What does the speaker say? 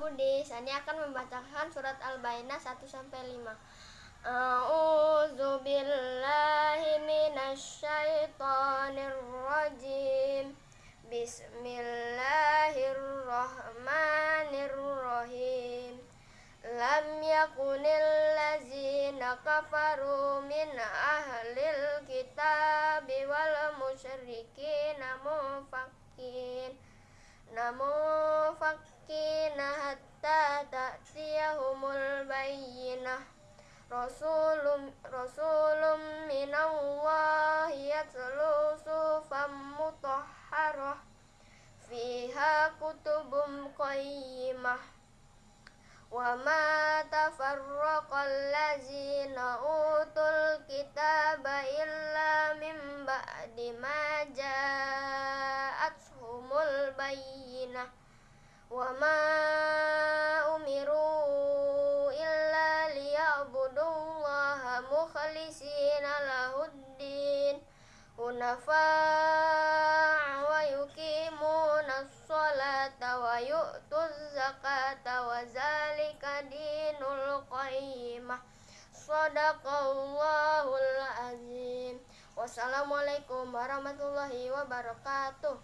Budi. Sani akan membacakan surat Al-Baqarah 1 sampai 5. A'udzu billahi minasyaitonir rajim. Bismillahirrahmanirrahim. Lam yakunil ladzina kafaru min ahlil kitabi wal musyrikin mufakin namufakin hatta ta'tiyahumul bayyinah Rasulum Rasulum minallahi yatlu sufam mutahharah kutubum qayyimah ladzina utul kitaba illa min ba'di ma ja'atuhumul bayyinah wa ma umiru illa liya'budullaha mukhlisina lahuddin hunafa' wa yuqimuna sholata wa yu'tuz zakata wa zalika dinul qayyimah. Sadaqallahul azim. Wassalamualaikum warahmatullahi wabarakatuh